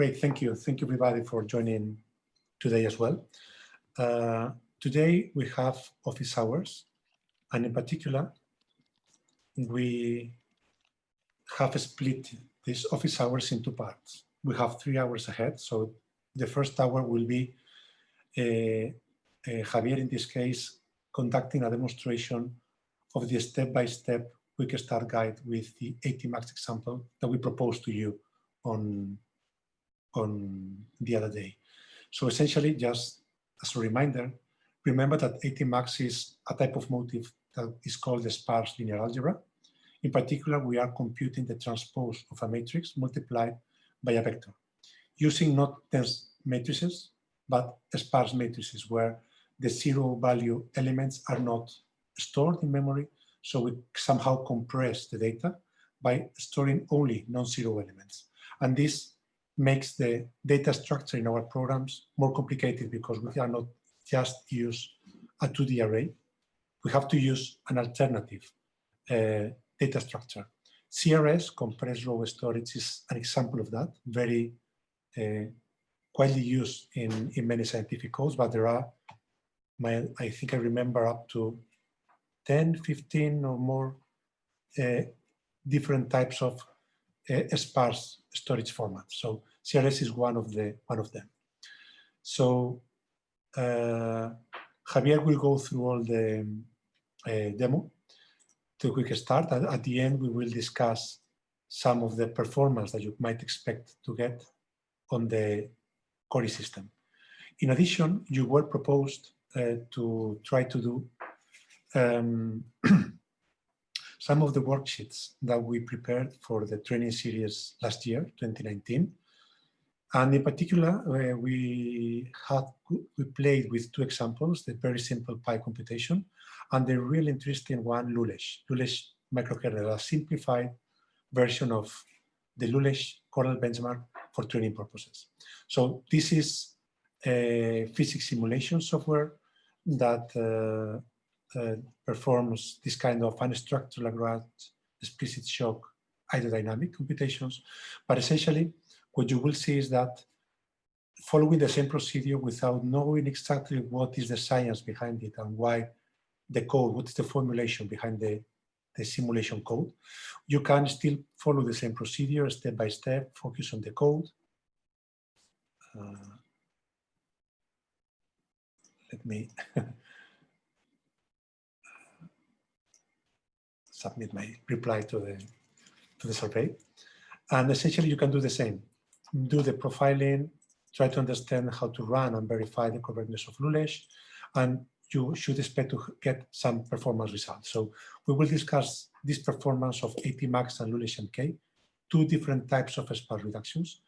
Great, thank you. Thank you everybody for joining today as well. Uh, today we have office hours and in particular we have split these office hours into parts. We have three hours ahead. So the first hour will be uh, uh, Javier, in this case, conducting a demonstration of the step-by-step -step quick start guide with the ATMUX example that we proposed to you on, on the other day. So essentially, just as a reminder, remember that ATMUX is a type of motif that is called the sparse linear algebra. In particular, we are computing the transpose of a matrix multiplied by a vector using not dense matrices, but sparse matrices where the zero value elements are not stored in memory, so we somehow compress the data by storing only non-zero elements. And this makes the data structure in our programs more complicated because we cannot just use a 2D array. We have to use an alternative uh, data structure. CRS, compressed row storage, is an example of that, very uh, widely used in, in many scientific codes, but there are, my, I think I remember up to 10, 15 or more uh, different types of sparse storage formats. So CRS is one of the one of them. So uh, Javier will go through all the uh, demo to a quick start. At, at the end, we will discuss some of the performance that you might expect to get on the Cori system. In addition, you were proposed uh, to try to do um, some of the worksheets that we prepared for the training series last year, 2019. And in particular, uh, we had we played with two examples, the very simple pi computation and the really interesting one, Lulesh, Lulesh microkernel, a simplified version of the Lulesh kernel benchmark for training purposes. So this is a physics simulation software that uh, uh, performs this kind of unstructured Lagrange explicit shock hydrodynamic computations. But essentially, what you will see is that following the same procedure without knowing exactly what is the science behind it and why the code, what is the formulation behind the, the simulation code, you can still follow the same procedure step by step, focus on the code. Uh, let me submit my reply to the, to the survey. And essentially you can do the same. Do the profiling, try to understand how to run and verify the correctness of Lulesh, and you should expect to get some performance results. So we will discuss this performance of ATMUX and Lulesh MK, two different types of sparse reductions.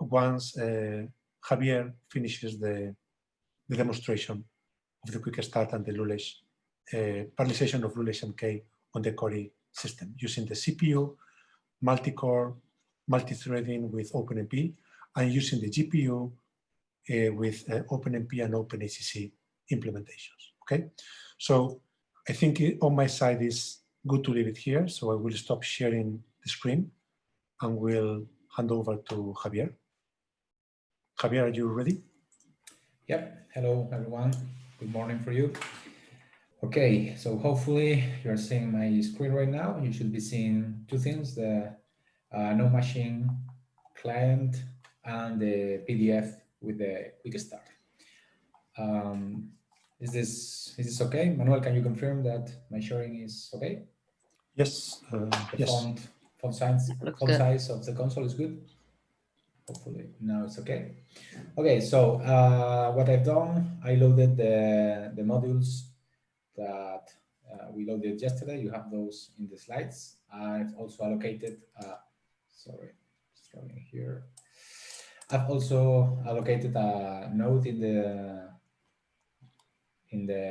Once uh, Javier finishes the, the demonstration of the quick start and the Lulesh, uh, parallelization of Lulesh MK on the Cori system using the CPU, multi-core, multi-threading with OpenMP, and using the GPU uh, with uh, OpenMP and OpenACC implementations. Okay, so I think it, on my side is good to leave it here. So I will stop sharing the screen and we'll hand over to Javier. Javier, are you ready? Yep. Hello, everyone. Good morning for you. Okay, so hopefully you're seeing my screen right now. You should be seeing two things, the uh, no machine client and the PDF with the quick start. Um, is this is this okay? Manuel, can you confirm that my sharing is okay? Yes. Uh, the yes. font, font, size, font size of the console is good. Hopefully now it's okay. Okay, so uh, what I've done, I loaded the, the modules that uh, we loaded yesterday. You have those in the slides. I've also allocated, uh, sorry, struggling here. I've also allocated a node in the in the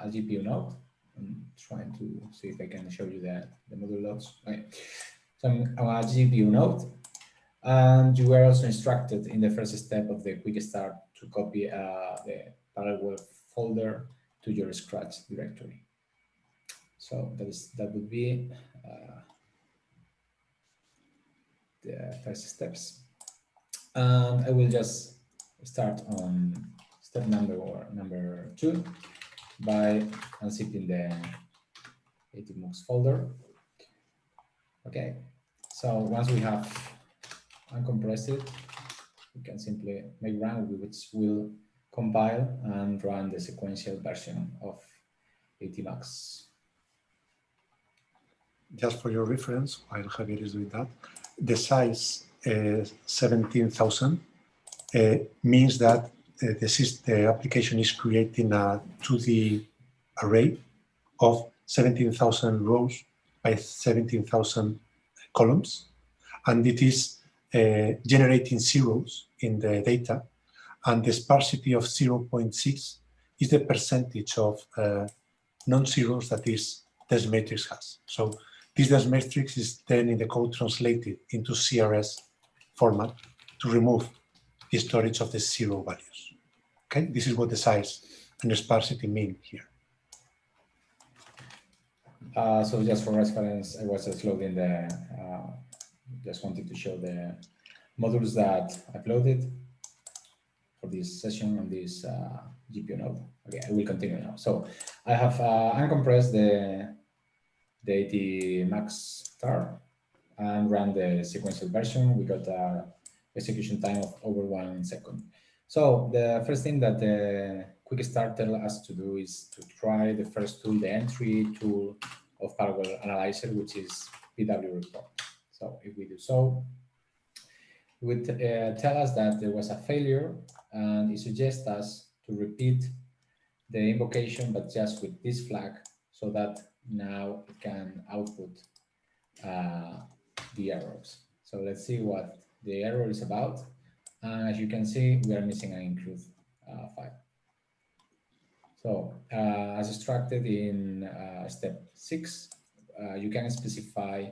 uh, GPU node. I'm trying to see if I can show you the, the module loads. Okay. So I'm a GPU node. And you were also instructed in the first step of the quick start to copy uh, the parallel folder to your Scratch directory. So that is that would be uh, the first steps. And I will just start on step number or number two by unzipping the ATMUX folder. Okay, so once we have uncompressed it, we can simply make run, which will compile and run the sequential version of ATMUX. Just for your reference, while Javier is doing that, the size uh, 17,000 uh, means that uh, the, the application is creating a 2D array of 17,000 rows by 17,000 columns, and it is uh, generating zeros in the data, and the sparsity of 0.6 is the percentage of uh, non-zeros that this, this matrix has. So this dense matrix is then in the code translated into CRS format to remove the storage of the zero values. Okay, this is what the size and the sparsity mean here. Uh, so just for reference, I was just loading the, uh, just wanted to show the modules that I've loaded for this session on this uh, GPU node. Okay, I will continue now. So I have uh, uncompressed the the ATMUX star and run the sequential version. We got a execution time of over one second. So the first thing that the quick start tells us to do is to try the first tool, the entry tool of Parallel Analyzer, which is PW report. So if we do so, would uh, tell us that there was a failure and it suggests us to repeat the invocation, but just with this flag so that now it can output uh, the errors. So let's see what the error is about. And as you can see, we are missing an include uh, file. So uh, as instructed in uh, step six, uh, you can specify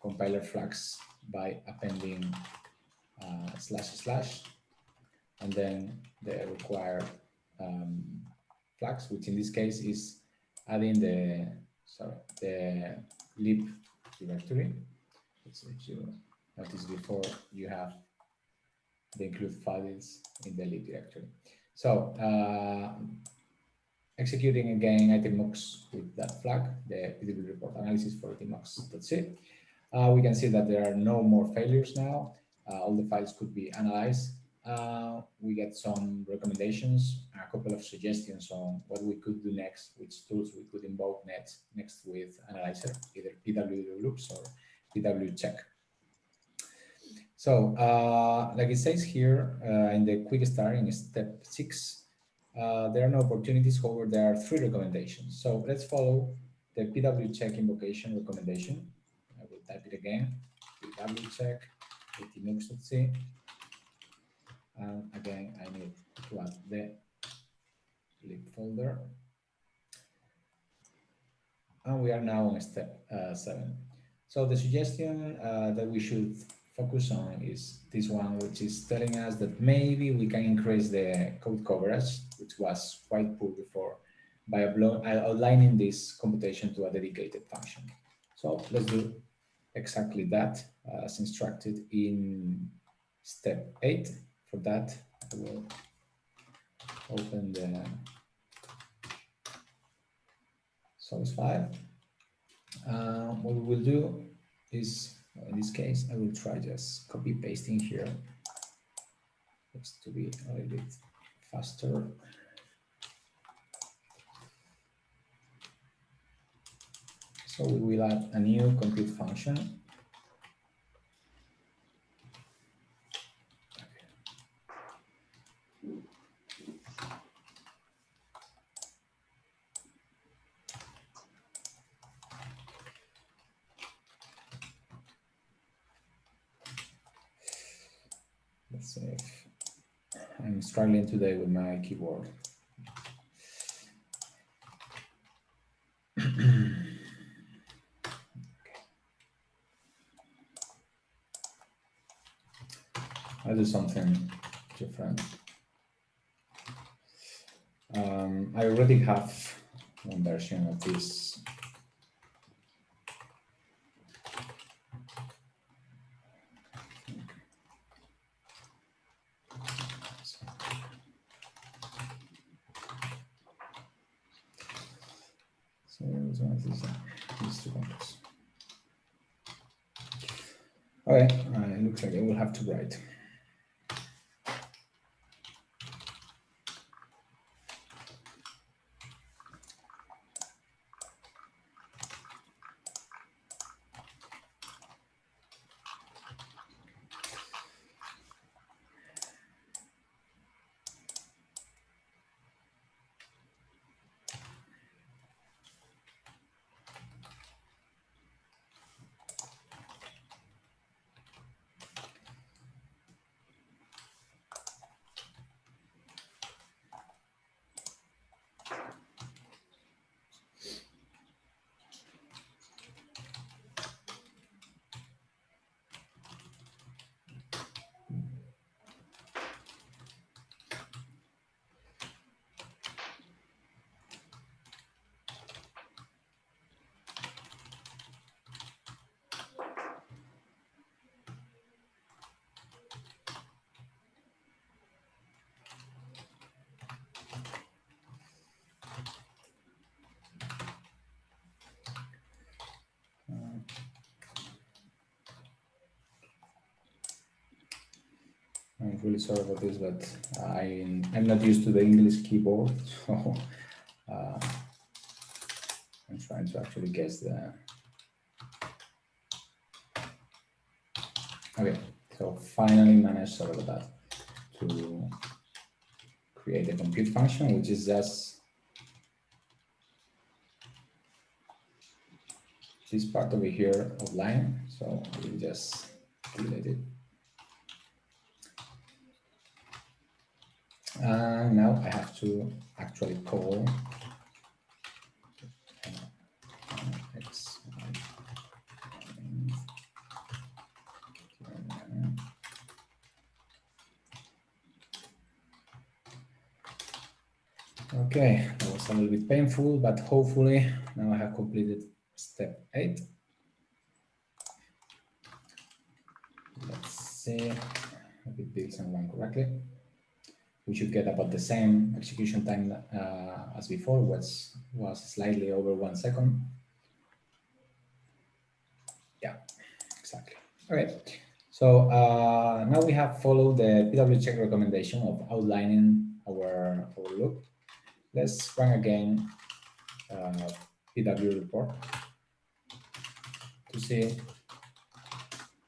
compiler flags by appending uh, slash slash and then the required um, flags, which in this case is adding the sorry the lib directory. So if you notice before you have the include files in the lib directory. So uh, executing again ATMUX with that flag, the PW report analysis for ATMUX.c. Uh, we can see that there are no more failures now. Uh, all the files could be analyzed uh, we get some recommendations, a couple of suggestions on what we could do next, which tools we could invoke next, next with Analyzer, either PW loops or PW check. So, uh, like it says here uh, in the quick start in step six, uh, there are no opportunities, however, there are three recommendations. So let's follow the PW check invocation recommendation. I will type it again, PW check, atmux.c and again I need to add the lib folder. And we are now on step uh, seven. So the suggestion uh, that we should focus on is this one which is telling us that maybe we can increase the code coverage which was quite poor before by outlining this computation to a dedicated function. So let's do exactly that as instructed in step 8 for that, I will open the source file. Uh, what we will do is, in this case, I will try just copy pasting here just to be a little bit faster. So we will add a new compute function Let's see I'm struggling today with my keyboard. do something different. Um, I already have one version of this. So these two. Okay, uh, it looks like I will have to write. Sorry about this, but I, I'm not used to the English keyboard, so uh, I'm trying to actually guess the... Okay, so finally managed, sorry about that, to create a compute function, which is just this part over here of line. So we'll just delete it. Uh, and now I have to actually call Okay, that was a little bit painful, but hopefully now I have completed step eight. Let's see if it builds and run correctly we should get about the same execution time uh, as before, was was slightly over one second. Yeah, exactly. Okay, so uh, now we have followed the PW check recommendation of outlining our, our loop. Let's run again uh, PW report to see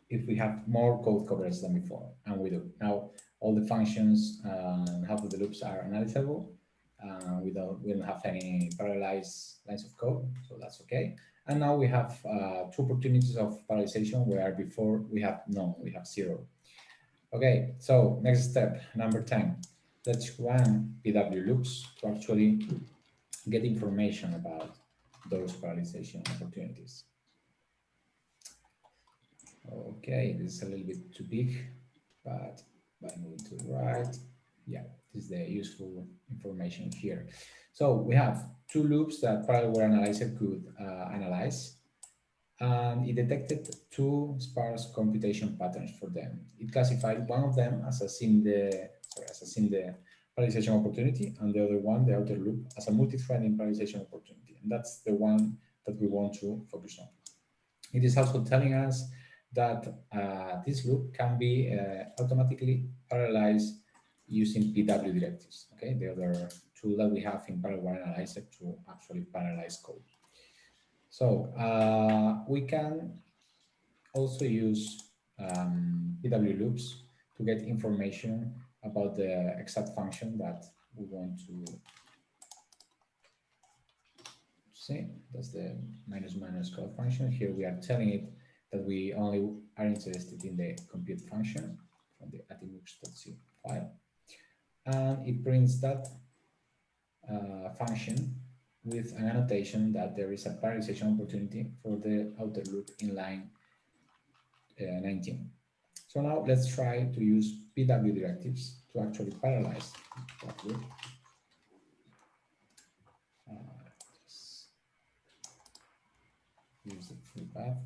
if we have more code coverage than before, and we do. Now, all the functions and half of the loops are analyzable. Uh, we don't we don't have any parallelized lines of code, so that's okay. And now we have uh, two opportunities of parallelization where before we have none, we have zero. Okay, so next step, number 10. Let's run PW loops to actually get information about those parallelization opportunities. Okay, this is a little bit too big, but by moving to the right. Yeah, this is the useful information here. So we have two loops that parallel analyzer could uh, analyze. And it detected two sparse computation patterns for them. It classified one of them as a SIMD, sorry, as a SIMD parallelization opportunity, and the other one, the outer loop, as a multi-threading parallelization opportunity. And that's the one that we want to focus on. It is also telling us that uh, this loop can be uh, automatically parallelized using PW directives, okay, the other tool that we have in Parallel Analyzer to actually parallelize code. So uh, we can also use um, PW loops to get information about the exact function that we want to see. That's the minus minus code function. Here we are telling it that we only are interested in the compute function from the atmux.c file. And it prints that uh, function with an annotation that there is a parallelization opportunity for the outer loop in line uh, 19. So now let's try to use PW directives to actually parallelize that loop. Uh, use the path.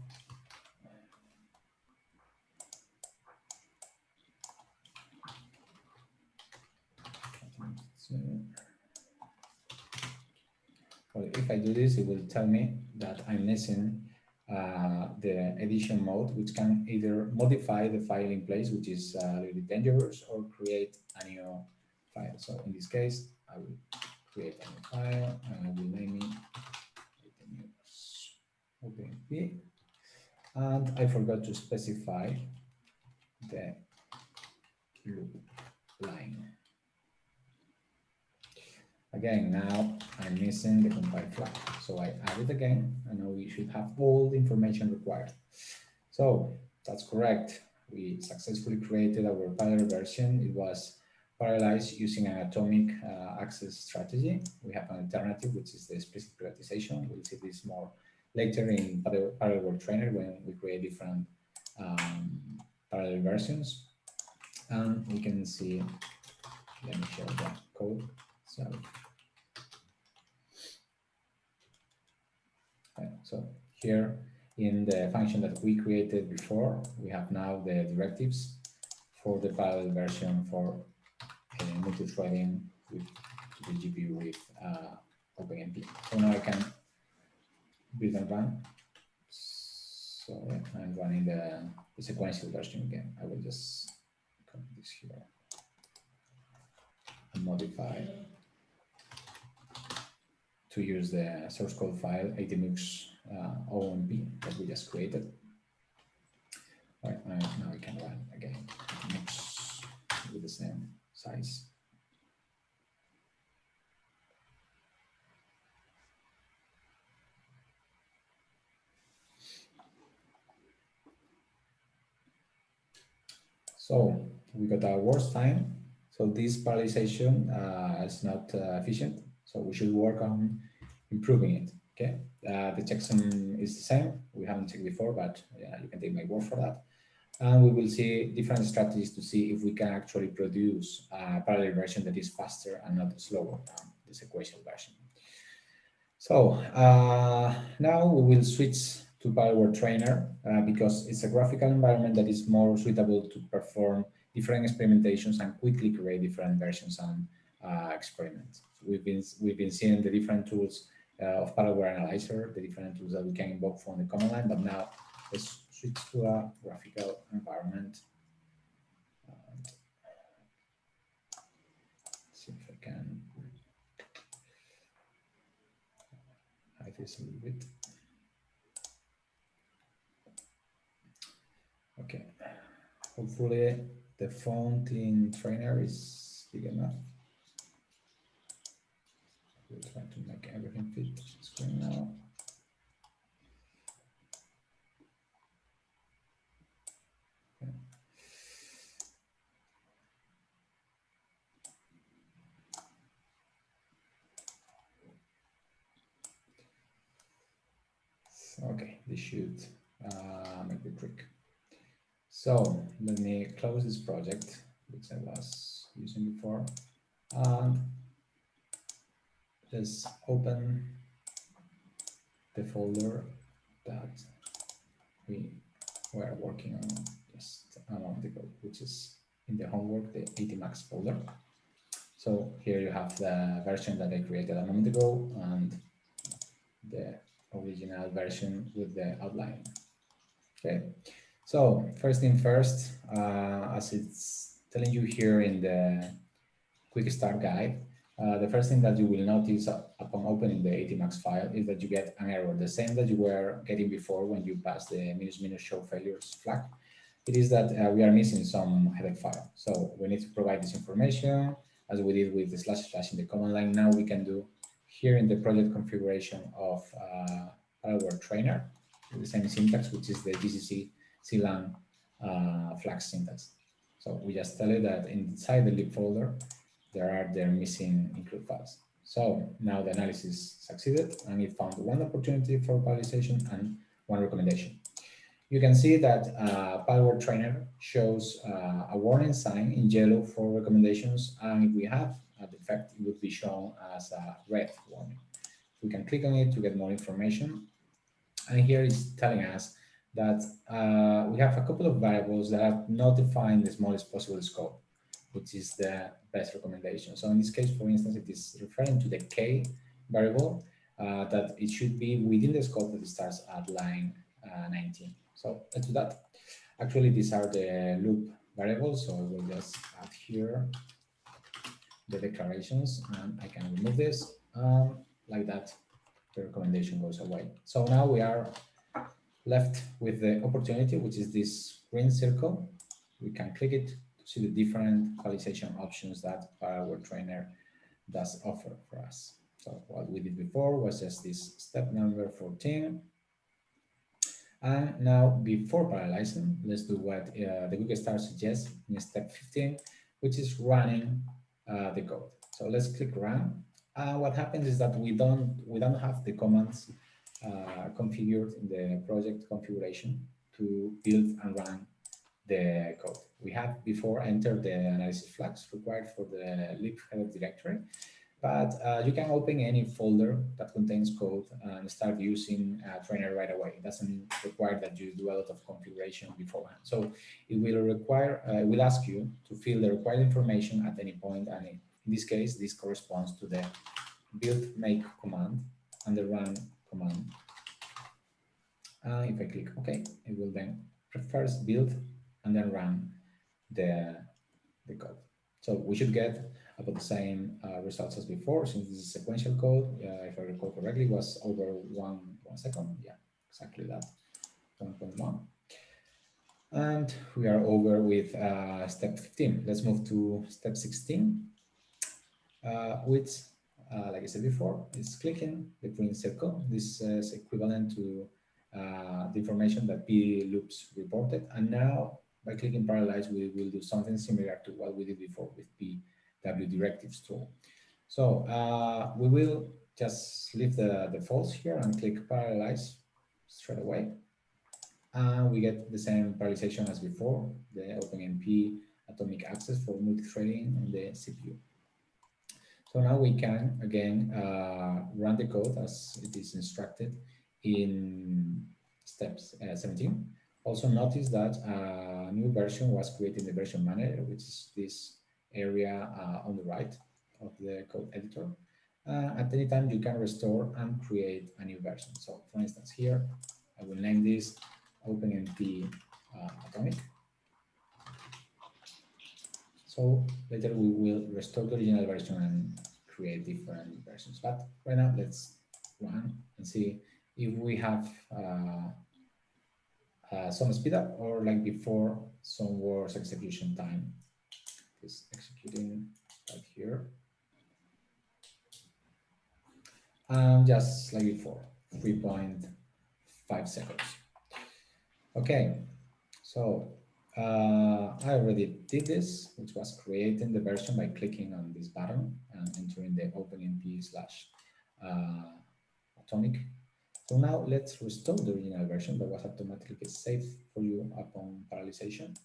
If I do this, it will tell me that I'm missing uh, the edition mode, which can either modify the file in place, which is uh, a little bit dangerous, or create a new file. So in this case, I will create a new file and I will name it OpenP. And I forgot to specify the loop line. Again, now I'm missing the compile flag. So I add it again, and now we should have all the information required. So that's correct. We successfully created our parallel version. It was parallelized using an atomic uh, access strategy. We have an alternative, which is the explicit privatization. We'll see this more later in Parallelware Trainer when we create different um, parallel versions. And we can see, let me show the code. So So here in the function that we created before, we have now the directives for the parallel version for uh, multi-threading with the GPU with uh, OpenMP. So now I can build and run. So I'm running the, the sequential version again. I will just copy this here and modify to use the source code file ATMUX uh, OMP that we just created. All right, now we can run again with the same size. So we got our worst time. So this parallelization uh, is not uh, efficient. So we should work on improving it. Okay, uh, the checksum is the same. We haven't checked before, but yeah, you can take my word for that. And we will see different strategies to see if we can actually produce a parallel version that is faster and not slower than the sequential version. So uh, now we will switch to Parallel Trainer uh, because it's a graphical environment that is more suitable to perform different experimentations and quickly create different versions and uh. We've been we've been seeing the different tools uh, of Parallel Analyzer, the different tools that we can invoke from the command line, but now let's switch to a graphical environment. And see if I can hide this a little bit. Okay, hopefully the font in trainer is big enough. We'll try to make everything fit screen now. Okay, this should uh, make the trick. So let me close this project, which I was using before, and just open the folder that we were working on just a moment ago, which is in the homework, the ATMUX folder. So here you have the version that I created a moment ago and the original version with the outline. Okay, so first thing first, uh, as it's telling you here in the quick start guide, uh, the first thing that you will notice upon opening the ATMUX file is that you get an error, the same that you were getting before when you pass the minus minus show failures flag. It is that uh, we are missing some header file. So we need to provide this information as we did with the slash slash in the command line. Now we can do here in the project configuration of uh, Parallel Trainer, the same syntax, which is the GCC Clang uh, flag syntax. So we just tell it that inside the lib folder, there are their missing include files. So now the analysis succeeded and it found one opportunity for parallelization and one recommendation. You can see that uh, Parallel Trainer shows uh, a warning sign in yellow for recommendations, and if we have a defect, it would be shown as a red warning. We can click on it to get more information, and here it's telling us that uh, we have a couple of variables that are not defined the smallest possible scope which is the best recommendation. So in this case, for instance, it is referring to the K variable, uh, that it should be within the scope that starts at line uh, 19. So let's do that. Actually, these are the loop variables, so I will just add here the declarations, and I can remove this um, like that. The recommendation goes away. So now we are left with the opportunity, which is this green circle. We can click it see the different qualization options that our trainer does offer for us. So what we did before was just this step number 14. And now before parallelizing, let's do what uh, the Quick Start suggests in step 15, which is running uh, the code. So let's click run. Uh, what happens is that we don't we don't have the commands uh, configured in the project configuration to build and run the code. We have before entered the analysis flags required for the lib header directory, but uh, you can open any folder that contains code and start using a trainer right away. It doesn't require that you do a lot of configuration beforehand. So it will require, uh, it will ask you to fill the required information at any point, and in this case, this corresponds to the build make command and the run command. Uh, if I click OK, it will then first build and then run the, the code. So we should get about the same uh, results as before, since this is sequential code, uh, if I recall correctly, was over one, one second. Yeah, exactly that, 1.1. And we are over with uh, step 15. Let's move to step 16, uh, which, uh, like I said before, is clicking the green circle. This is equivalent to uh, the information that P loops reported. And now by clicking parallelize, we will do something similar to what we did before with P W directives tool. So uh, we will just leave the, the false here and click parallelize straight away. And we get the same parallelization as before, the OpenMP atomic access for multi-threading on the CPU. So now we can, again, uh, run the code as it is instructed in steps uh, 17. Also notice that a new version was created in the version manager, which is this area uh, on the right of the code editor. Uh, at any time, you can restore and create a new version. So for instance, here, I will name this OpenMP uh, Atomic. So later we will restore the original version and create different versions. But right now, let's run and see if we have uh, uh, some speed up or like before some worse execution time is executing right here. And just like before, 3.5 seconds. Okay, so uh, I already did this, which was creating the version by clicking on this button and entering the OpenMP slash uh, atomic. So now let's restore the original version that was automatically saved for you upon parallelization.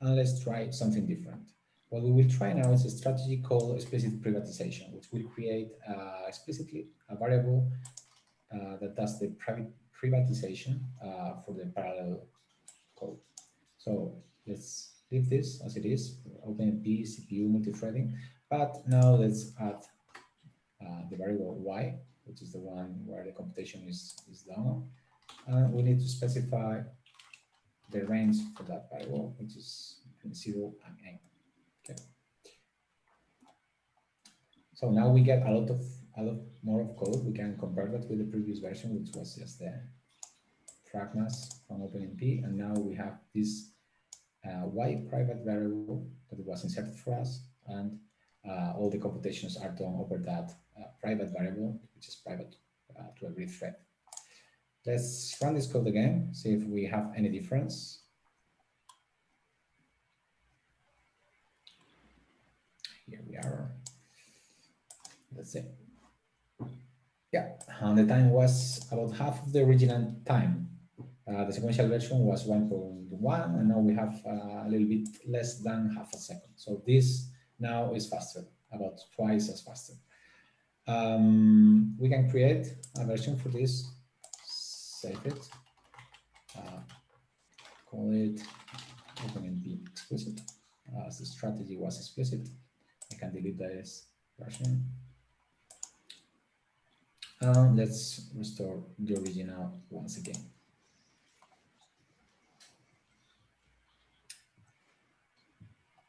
And let's try something different. What we will try now is a strategy called explicit privatization, which will create uh, explicitly a variable uh, that does the private privatization uh, for the parallel code. So let's leave this as it is, OpenMP, CPU, multi-threading, but now let's add uh, the variable y, which is the one where the computation is, is done. And we need to specify the range for that variable, which is between 0 and n. Okay. So now we get a lot of a lot more of code. We can compare that with the previous version, which was just the pragmas from OpenMP, and now we have this uh, y private variable that was inserted for us, and uh, all the computations are done over that uh, private variable, which is private uh, to every thread. Let's run this code again, see if we have any difference. Here we are. Let's see. Yeah, and the time was about half of the original time. Uh, the sequential version was 1.1, and now we have uh, a little bit less than half a second. So this now is faster, about twice as faster. Um, we can create a version for this, save it, uh, call it OpenMP explicit, as the strategy was explicit. I can delete this version. Let's restore the original once again.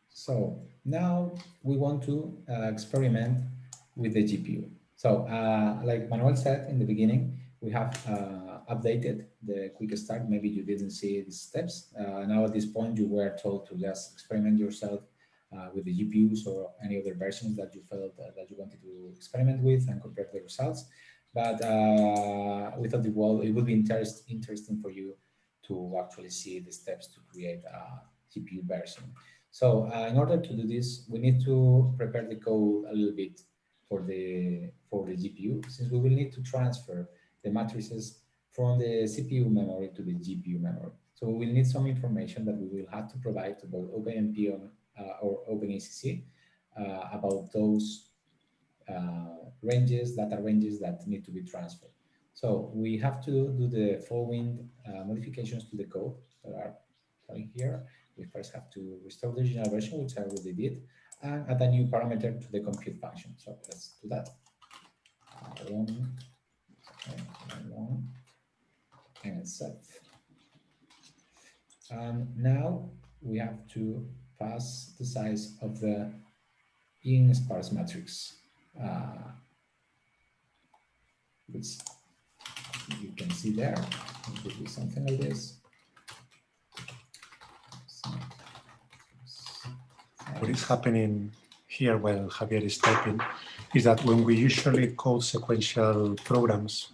So now we want to uh, experiment with the GPU. So uh, like Manuel said in the beginning, we have uh, updated the quick start. Maybe you didn't see the steps. Uh, now at this point, you were told to just experiment yourself uh, with the GPUs or any other versions that you felt that you wanted to experiment with and compare the results. But uh, we thought it, well, it would be interest, interesting for you to actually see the steps to create a GPU version. So uh, in order to do this, we need to prepare the code a little bit for the for the GPU, since we will need to transfer the matrices from the CPU memory to the GPU memory. So we will need some information that we will have to provide to both OpenMP uh, or OpenACC uh, about those uh, ranges, data ranges that need to be transferred. So we have to do the following uh, modifications to the code that are coming here. We first have to restore the original version, which I already did, and add a new parameter to the compute function. So let's do that. Run, run, and set. And now we have to pass the size of the in sparse matrix, uh, which you can see there. It would be something like this. What is happening here while Javier is typing is that when we usually code sequential programs,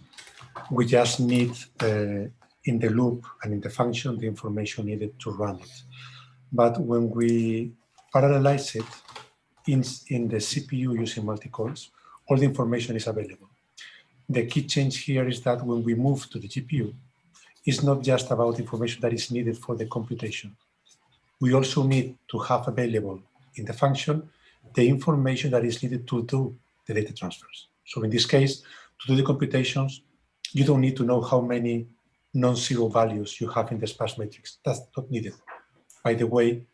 we just need uh, in the loop and in the function the information needed to run it. But when we parallelize it in, in the CPU using multi-cores, all the information is available. The key change here is that when we move to the GPU, it's not just about information that is needed for the computation. We also need to have available in the function the information that is needed to do the data transfers. So in this case, to do the computations, you don't need to know how many non-zero values you have in the sparse matrix. That's not needed. By the way,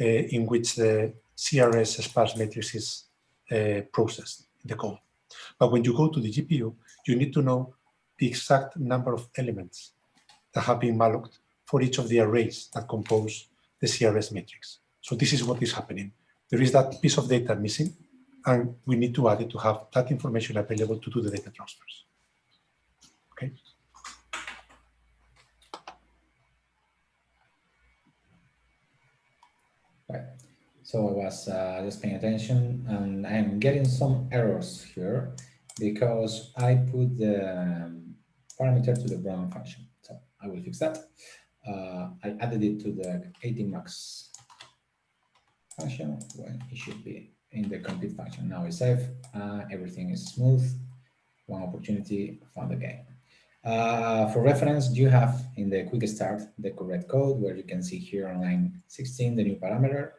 uh, in which the CRS sparse matrix is uh, processed in the code. But when you go to the GPU, you need to know the exact number of elements that have been malloced for each of the arrays that compose the CRS matrix. So this is what is happening there is that piece of data missing, and we need to add it to have that information available to do the data transfers. Okay. Right. So I was uh, just paying attention, and I'm getting some errors here because I put the um, parameter to the Brown function. So I will fix that. Uh, I added it to the ATMUX function when it should be in the compute function. Now it's safe, uh, everything is smooth, one opportunity, found again. Uh, for reference, you have in the quick start the correct code where you can see here on line 16 the new parameter.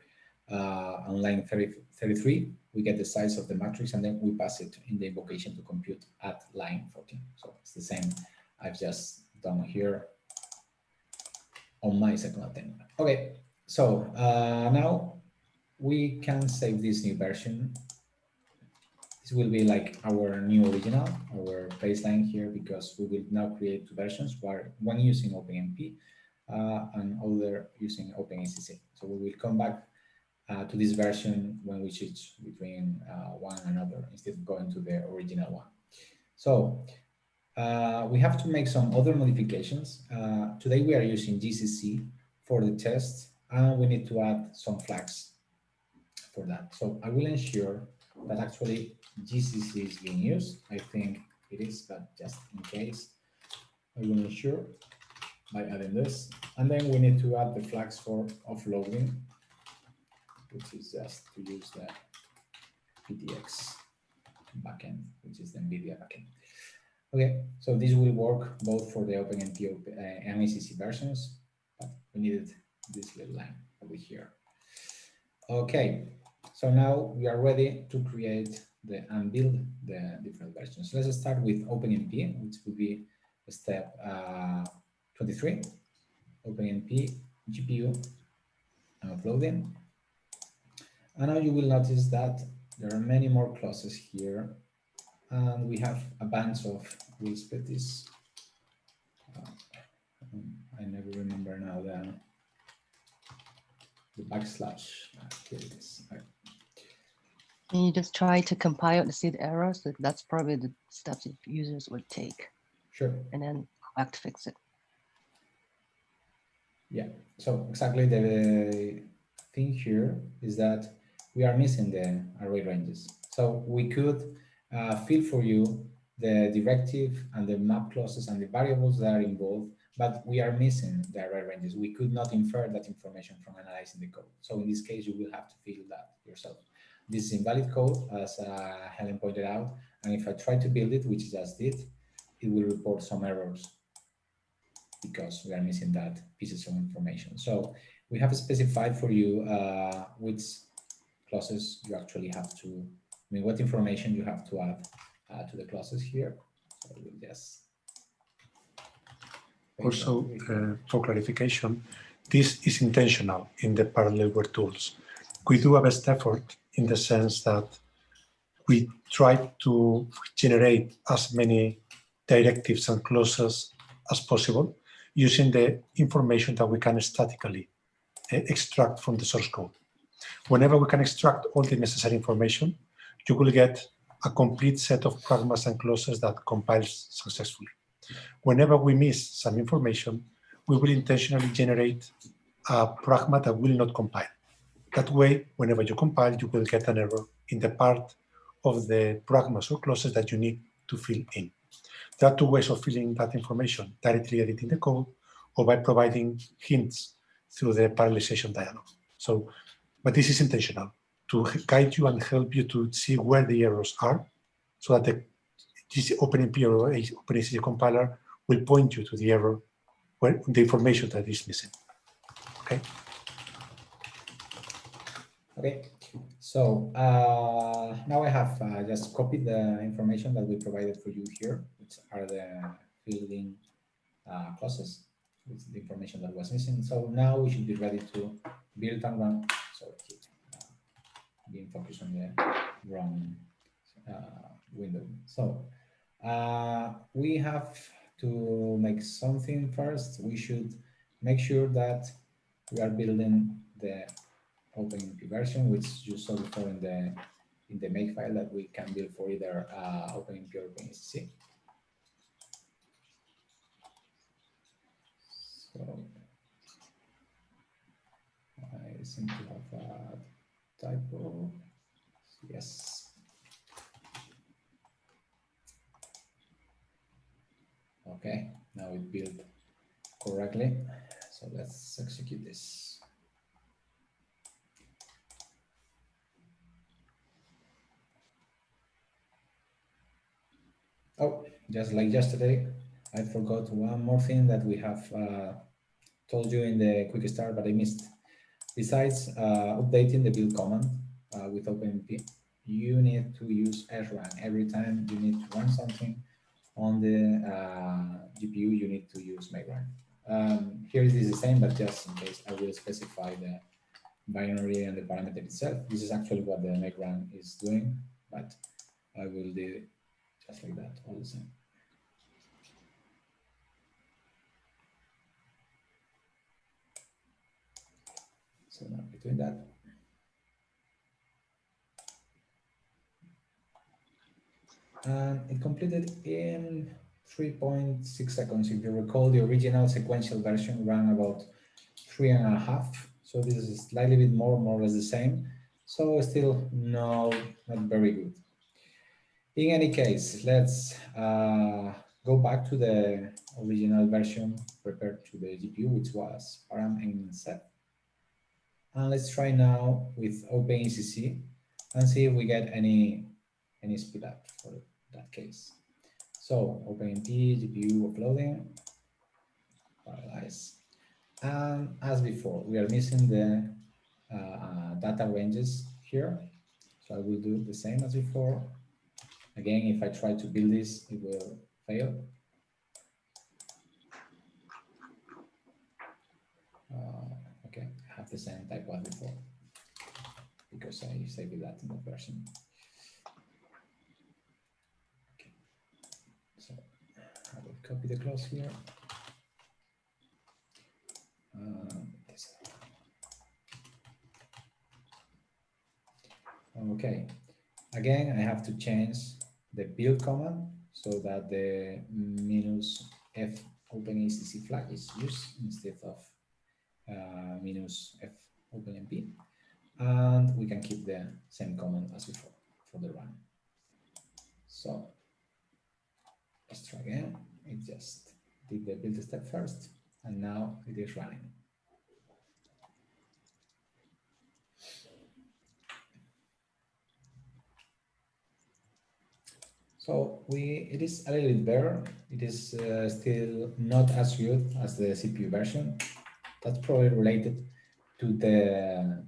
Uh, on line 30, 33, we get the size of the matrix and then we pass it in the invocation to compute at line 14. So it's the same I've just done here on my second attempt. Okay, so uh, now we can save this new version. This will be like our new original, our baseline here, because we will now create two versions, one using OpenMP uh, and other using OpenACC. So we will come back uh, to this version when we switch between uh, one and another instead of going to the original one. So uh, we have to make some other modifications. Uh, today we are using GCC for the test and we need to add some flags for that. So I will ensure that actually GCC is being used. I think it is, but just in case, I will ensure by adding this. And then we need to add the flags for offloading, which is just to use the PTX backend, which is the NVIDIA backend. Okay, so this will work both for the OpenMP uh, and ACC versions, but we needed this little line over here. Okay, so now we are ready to create the and build the different versions. Let's start with OpenMP, which will be step uh, 23. OpenMP GPU and offloading. And now you will notice that there are many more clauses here and we have a bunch of, we'll this. Uh, I never remember now the, the backslash. Uh, here it is. Right. Can you just try to compile to see the errors? That's probably the steps that users would take. Sure. And then go back to fix it. Yeah, so exactly the thing here is that we are missing the array ranges. So we could uh, fill for you the directive and the map clauses and the variables that are involved, but we are missing the array ranges. We could not infer that information from analyzing the code. So in this case, you will have to fill that yourself. This is invalid code, as uh, Helen pointed out, and if I try to build it, which I just did, it will report some errors because we are missing that pieces of information. So we have specified for you uh, which clauses you actually have to, I mean, what information you have to add uh, to the clauses here. So we'll just also, uh, for clarification, this is intentional in the Parallelware tools. We do a best effort in the sense that we try to generate as many directives and clauses as possible using the information that we can statically uh, extract from the source code. Whenever we can extract all the necessary information, you will get a complete set of pragmas and clauses that compiles successfully. Whenever we miss some information, we will intentionally generate a pragma that will not compile. That way, whenever you compile, you will get an error in the part of the pragmas or clauses that you need to fill in. There are two ways of filling that information, directly editing the code or by providing hints through the parallelization dialog. So, but this is intentional to guide you and help you to see where the errors are so that the OpenMP or OpenACC compiler will point you to the error where the information that is missing. Okay. Okay. So uh, now I have uh, just copied the information that we provided for you here, which are the fielding uh, clauses with the information that was missing. So now we should be ready to build and run. Sorry, being focused on the wrong uh, window. So uh, we have to make something first. We should make sure that we are building the OpenMP version, which you saw before in the in the makefile that we can build for either uh, OpenMP or OpenACC. So I seem to have a typo. Yes. Okay, now it built correctly. So let's execute this. Oh, just like yesterday, I forgot one more thing that we have uh, told you in the quick start, but I missed. Besides uh, updating the build command uh, with OpenMP, you need to use srun. Every time you need to run something on the uh, GPU, you need to use makerun. Um, here it is the same, but just in case I will specify the binary and the parameter itself. This is actually what the makerun is doing, but I will do just like that, all the same. So now between that. And it completed in 3.6 seconds. If you recall, the original sequential version ran about three and a half. So this is slightly bit more, more or less the same. So still no, not very good. In any case, let's uh, go back to the original version prepared to the GPU, which was param and set. And let's try now with OpenACC and see if we get any any speed up for that case. So OpenMP, GPU offloading, parallelize. And as before, we are missing the uh, data ranges here. So I will do the same as before. Again, if I try to build this, it will fail. Uh, okay, I have the same type one before because I saved that in the version. Okay. So I will copy the clause here. Uh, okay, again, I have to change the build command so that the minus f OpenACC flag is used instead of uh, minus f OpenMP. And we can keep the same command as before for the run. So let's try again. It just did the build step first, and now it is running. So we, it is a little bit better. It is uh, still not as good as the CPU version. That's probably related to the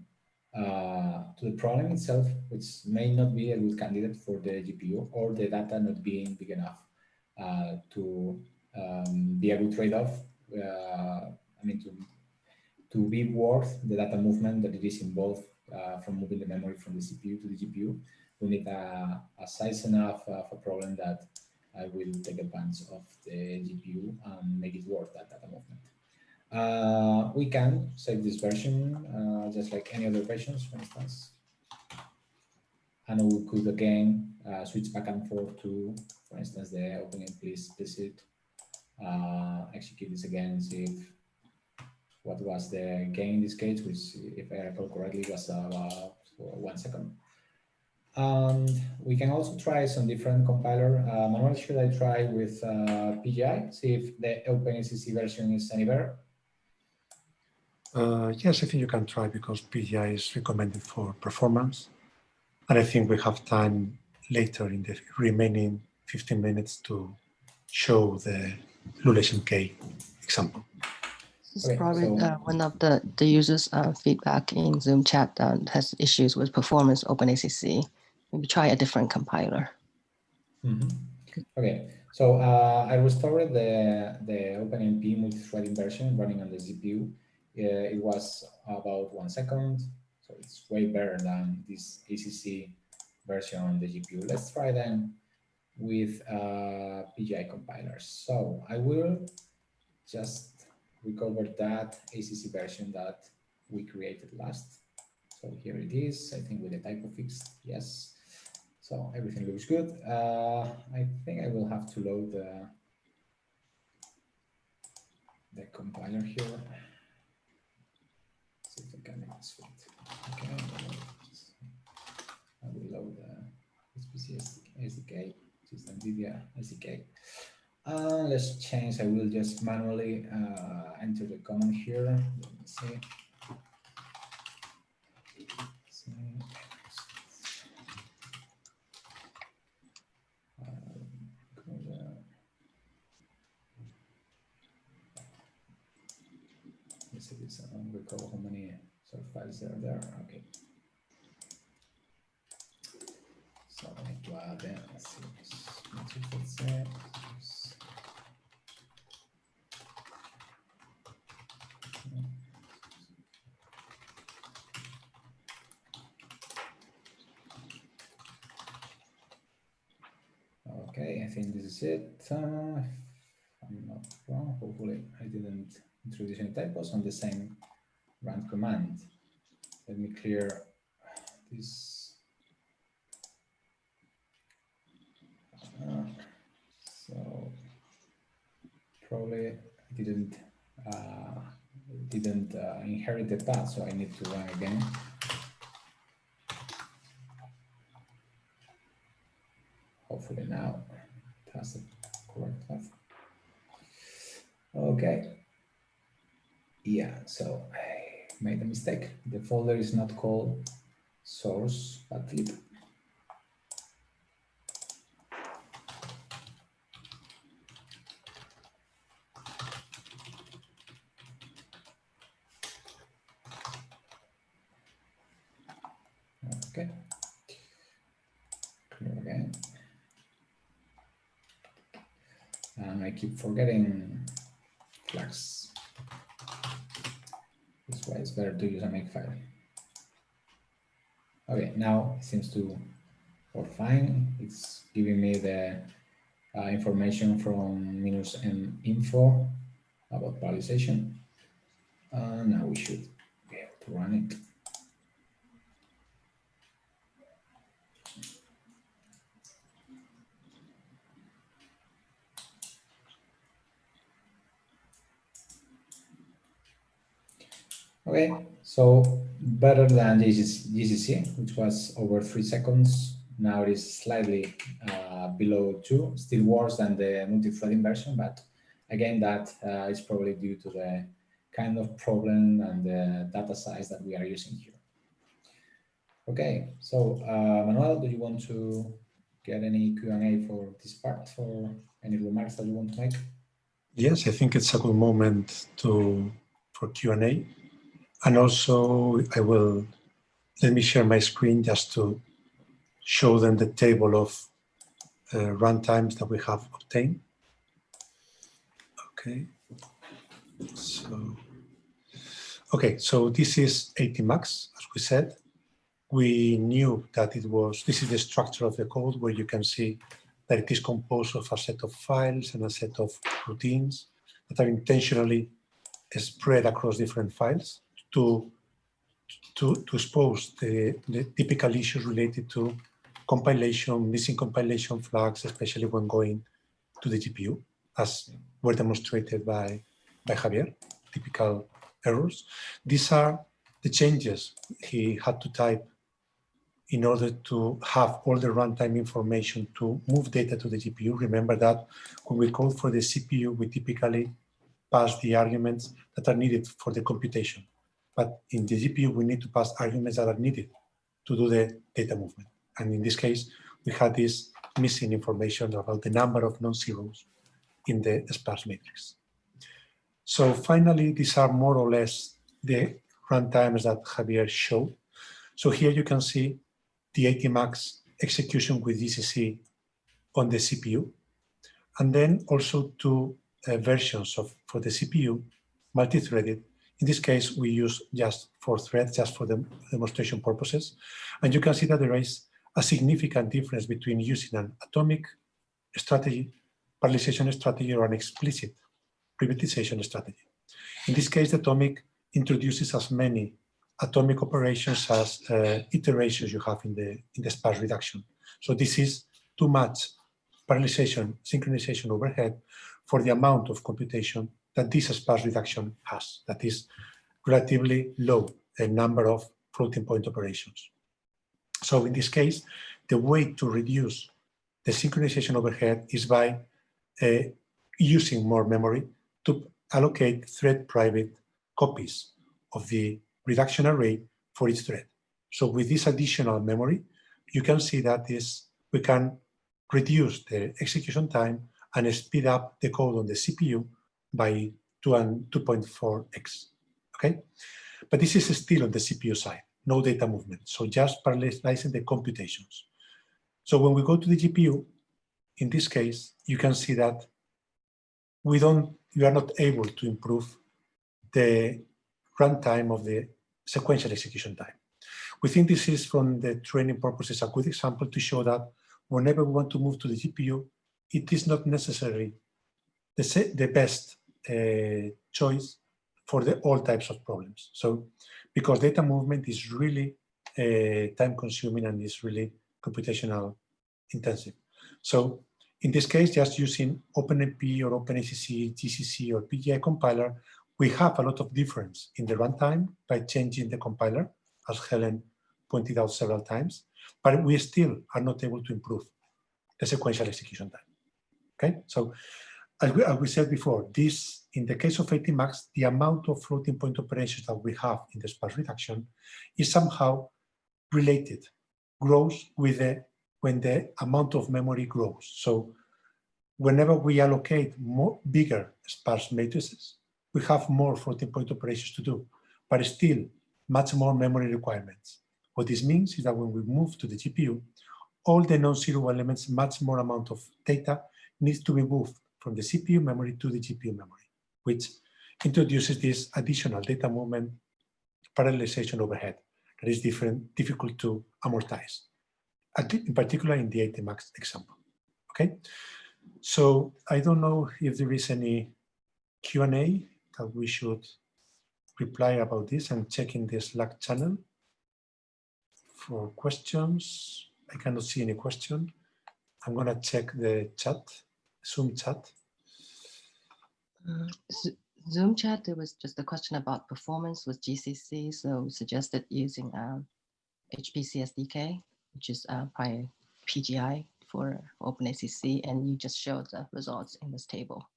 uh, to the problem itself, which may not be a good candidate for the GPU or the data not being big enough uh, to um, be a good trade-off. Uh, I mean, to to be worth the data movement that it is involved uh, from moving the memory from the CPU to the GPU. We need a, a size enough of a problem that I will take advantage of the GPU and make it worth that data movement. Uh, we can save this version uh, just like any other versions, for instance. And we could again uh, switch back and forth to, for instance, the OpenMP explicit, uh, execute this again, see if what was the gain in this case, which if I recall correctly was about one second. And we can also try some different compiler. Uh, Manuel, should I try with uh, PGI, see if the OpenACC version is any better? Uh, yes, I think you can try because PGI is recommended for performance. And I think we have time later in the remaining 15 minutes to show the LULESHmk example. It's Okay, probably so- uh, one of the, the users' uh, feedback in Zoom chat that has issues with performance OpenACC. Maybe try a different compiler. Mhm. Okay, so uh, I restored the, the OpenMP multi-threading version running on the GPU. Uh, it was about one second, so it's way better than this ACC version on the GPU. Let's try then with uh, PGI compilers. So I will just recover that ACC version that we created last. So here it is, I think with the typo fix, yes. So everything looks good. Uh, I think I will have to load the, the compiler here. See if I can make this. Okay, I will load the HPC SDK, which is NVIDIA SDK. Uh, let's change, I will just manually uh, enter the command here. Let me see. Um, go there. This, I don't recall how many sort of files there are there, okay. So I need to add, let's see, say, Okay, I think this is it. Uh, I'm not wrong. Hopefully, I didn't introduce any typos on the same run command. Let me clear this. Uh, so probably didn't uh, didn't uh, inherit the path, so I need to run again. Hopefully now it has the correct path. Okay. Yeah, so I made a mistake. The folder is not called source, but lib. Okay. Clear again. And I keep forgetting flags. This way it's better to use a makefile. Okay, now it seems to work fine. It's giving me the uh, information from minus m info about parallelization. Uh, now we should be able to run it. Okay, so better than GCC, which was over three seconds. Now it is slightly uh, below two, still worse than the multi-threading version, but again, that uh, is probably due to the kind of problem and the data size that we are using here. Okay, so uh, Manuel, do you want to get any Q&A for this part or any remarks that you want to make? Yes, I think it's a good moment to for Q&A. And also I will, let me share my screen just to show them the table of uh, runtimes that we have obtained. Okay, so, okay, so this is ATMUX, as we said. We knew that it was, this is the structure of the code where you can see that it is composed of a set of files and a set of routines that are intentionally spread across different files to, to, to expose the, the typical issues related to compilation, missing compilation flags, especially when going to the GPU, as were demonstrated by, by Javier, typical errors. These are the changes he had to type in order to have all the runtime information to move data to the GPU. Remember that when we call for the CPU, we typically pass the arguments that are needed for the computation. But in the GPU, we need to pass arguments that are needed to do the data movement. And in this case, we had this missing information about the number of non-zeros in the sparse matrix. So finally, these are more or less the runtimes that Javier showed. So here you can see the ATMUX execution with GCC on the CPU, and then also two uh, versions of for the CPU, multi-threaded, in this case, we use just four threads, just for the demonstration purposes. And you can see that there is a significant difference between using an atomic strategy, parallelization strategy, or an explicit privatization strategy. In this case, the atomic introduces as many atomic operations as uh, iterations you have in the in the sparse reduction. So this is too much parallelization, synchronization overhead for the amount of computation that this sparse reduction has, that is relatively low the number of floating point operations. So in this case, the way to reduce the synchronization overhead is by uh, using more memory to allocate thread private copies of the reduction array for each thread. So with this additional memory, you can see that this we can reduce the execution time and speed up the code on the CPU by 2 and 2.4x. Okay, but this is still on the CPU side, no data movement. So just parallelizing the computations. So when we go to the GPU, in this case, you can see that we don't, you are not able to improve the runtime of the sequential execution time. We think this is from the training purposes a good example to show that whenever we want to move to the GPU, it is not necessarily the, the best uh, choice for the all types of problems. So because data movement is really uh, time consuming and is really computational intensive. So in this case, just using OpenMP or OpenACC, GCC or PGI compiler, we have a lot of difference in the runtime by changing the compiler, as Helen pointed out several times, but we still are not able to improve the sequential execution time. Okay, so as we, as we said before, this, in the case of ATMUX, the amount of floating point operations that we have in the sparse reduction is somehow related, grows with the, when the amount of memory grows. So whenever we allocate more bigger sparse matrices, we have more floating point operations to do, but still much more memory requirements. What this means is that when we move to the GPU, all the non-zero elements, much more amount of data needs to be moved from the CPU memory to the GPU memory, which introduces this additional data movement parallelization overhead that is different, difficult to amortize, in particular in the ATMUX example. Okay, So I don't know if there is any Q&A that we should reply about this. I'm checking the Slack channel for questions. I cannot see any question. I'm going to check the chat, Zoom chat. Uh, Zoom chat, there was just a question about performance with GCC. So we suggested using um, HPC SDK, which is uh, by PGI for OpenACC, and you just showed the results in this table.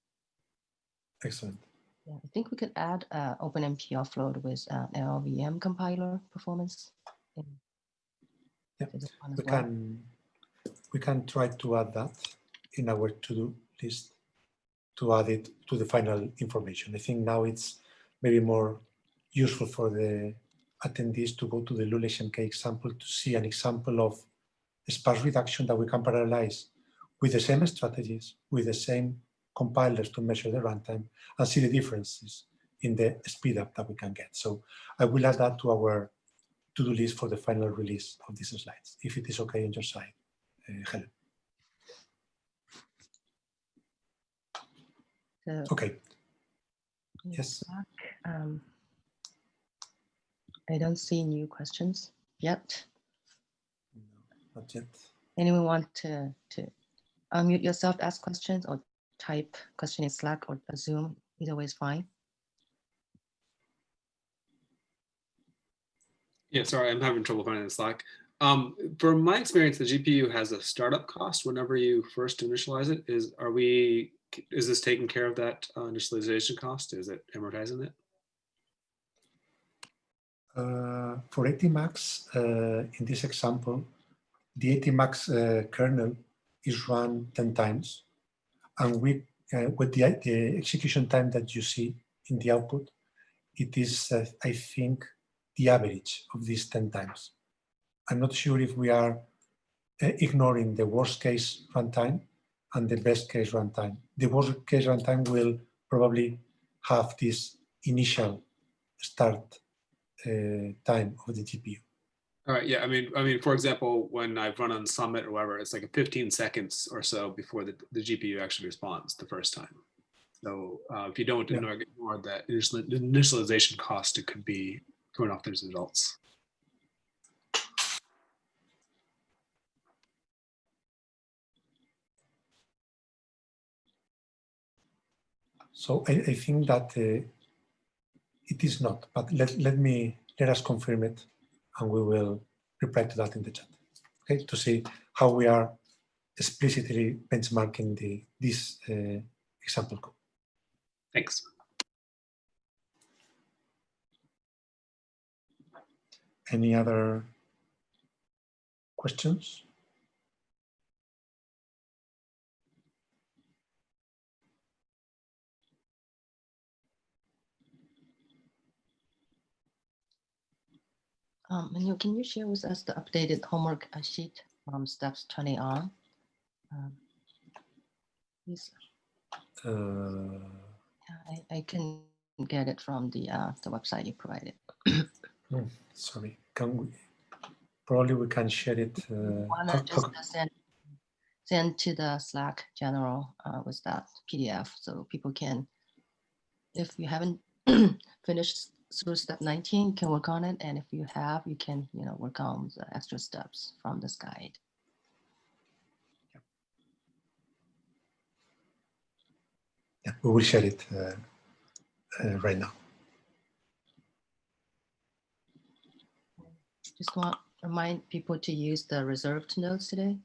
Excellent. Yeah, I think we could add uh, OpenMP offload with uh, LLVM compiler performance. In, yeah, we well. can we can try to add that in our to-do list to add it to the final information. I think now it's maybe more useful for the attendees to go to the LULESHmk example to see an example of sparse reduction that we can parallelize with the same strategies, with the same compilers to measure the runtime and see the differences in the speed up that we can get. So I will add that to our to-do list for the final release of these slides, if it is okay on your side, uh, Helen. So okay. Yes. um, I don't see new questions yet. No, not yet. Anyone want to, to unmute yourself, ask questions or type question in Slack or Zoom? Either way is fine. Yeah, sorry, I'm having trouble finding the Slack. Um, from my experience, the GPU has a startup cost whenever you first initialize it. Is are we is this taking care of that uh, initialization cost? Is it amortizing it? Uh, for ATMUX, uh, in this example, the ATMUX uh, kernel is run 10 times. And we, uh, with the, the, execution time that you see in the output, it is, uh, I think, the average of these 10 times. I'm not sure if we are ignoring the worst case runtime and the best case runtime. The worst case runtime will probably have this initial start uh, time of the GPU. All right. Yeah. I mean, I mean, for example, when I've run on Summit or whatever, it's like a 15 seconds or so before the, the GPU actually responds the first time. So uh, if you don't yeah. ignore, ignore that initialization cost, it could be throwing off those results. So I, I think that uh, it is not, but let, let me, let us confirm it and we will reply to that in the chat, okay, to see how we are explicitly benchmarking the, this uh, example code. Thanks. Any other questions? Um, Manu, can you share with us the updated homework uh, sheet from steps 20 on? Um, please. Uh, I, I can get it from the uh, the website you provided. oh, sorry, can we? Probably we can share it. Uh, Wanna just send, send to the Slack general uh, with that PDF so people can, if you haven't finished through step 19, you can work on it. And if you have, you can, you know, work on the extra steps from this guide. Yeah, we will share it uh, uh, right now. Just want to remind people to use the reserved nodes today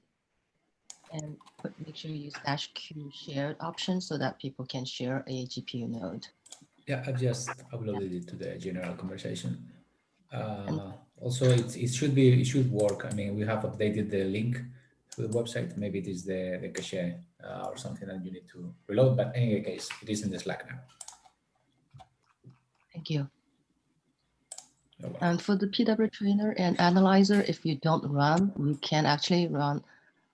and put, make sure you use dash Q shared option so that people can share a GPU node. Yeah, I've just uploaded it to the general conversation. Uh, also, it, it should be it should work. I mean, we have updated the link to the website. Maybe it is the, the cache uh, or something that you need to reload, but in any case, it is in the Slack now. Thank you. And for the PW trainer and analyzer, if you don't run, you can actually run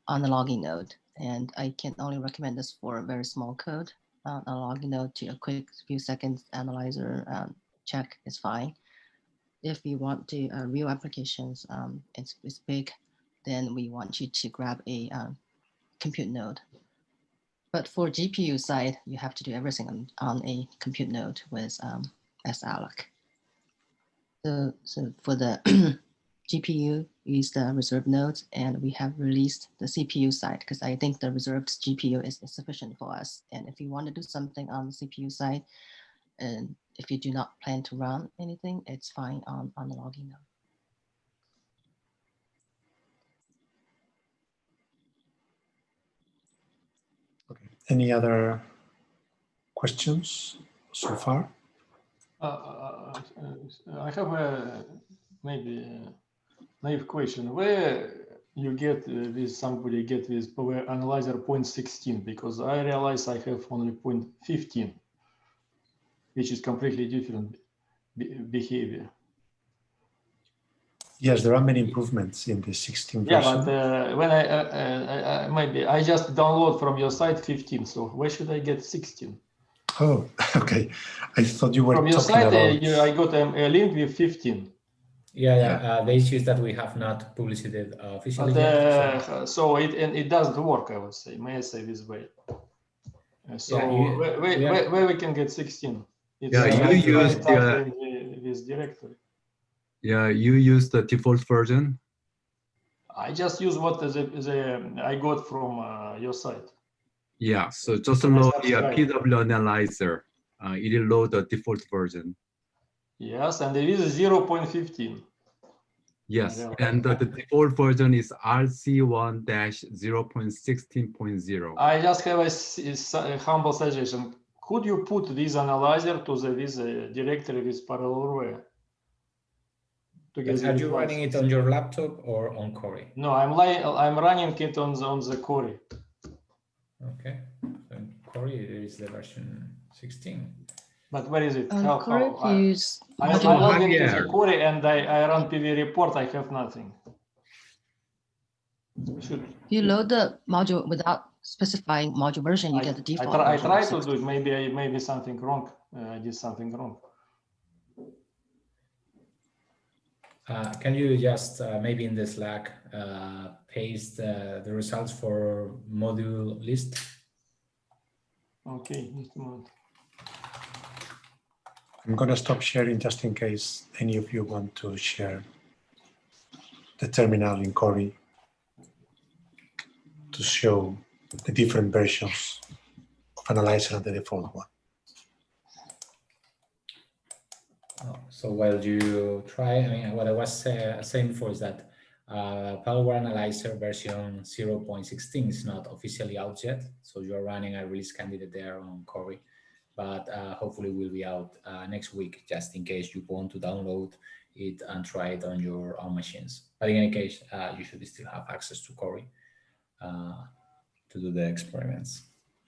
on the login node. And I can only recommend this for a very small code uh, a login node to a quick few seconds analyzer um, check is fine. If you want to uh, real applications, um, it's, it's big, then we want you to grab a um, compute node. But for GPU side, you have to do everything on, on a compute node with um. So, so for the GPU, use the reserved nodes, and we have released the CPU side because I think the reserved GPU is, is sufficient for us. And if you want to do something on the CPU side, and if you do not plan to run anything, it's fine on, on the login node. Okay. Any other questions so far? Uh, uh, uh, I have a maybe a naive question. Where you get uh, with somebody get with power analyzer 0.16 because I realize I have only 0.15, which is completely different be behavior. Yes, there are many improvements in the 16 version. Yeah, but uh, when I, uh, uh, uh, maybe I just download from your site 15. So where should I get 16? Oh, okay. I thought you were From your site, uh, about. I got um, a link with 15. Yeah, yeah. Uh, the issue is that we have not published it uh, officially But, yet. so- uh, so it and it doesn't work, I would say. May I say this way? Uh, so Yeah, you- where, where, yeah. where, where we can get 16? It's, Yeah, you use the- the- this directory. Yeah, you use the default version. I just use what the, the I got from uh, your site. Yeah, so just So I load the uh. PW analyzer. Uh, it will load the default version. Yes, and there is a 0.15. Yes, Yeah. and the, the default version is RC1-0.16.0. I just have a humble suggestion. Could you put this analyzer to the this uh, directory with parallelware? To But get the Are you results? running it on your laptop or on Cori? No, I'm I'm running it on the, on the Cori. Okay, so Cori it is the version 16. But where is it? On How- how- if I- use I, I module- log into Yeah. the Cori and I, I run PV report. I have nothing. Should you load the module without specifying module version, you I, get the I, default. try, I version try to do it. Maybe I maybe something wrong. Uh, I did something wrong. Uh, can you just uh, maybe in the Slack uh, paste uh, the results for module list? Okay, just a moment. I'm going to stop sharing just in case any of you want to share the terminal in Cori to show the different versions of Analyzer and the default one. Oh, So while you try, I mean, what I was uh, saying for is that uh, Power Analyzer version 0.16 is not officially out yet. So you're running a release candidate there on Cori, but uh, hopefully will be out uh, next week, just in case you want to download it and try it on your own machines. But in any case, uh, you should still have access to Cori uh, to do the experiments.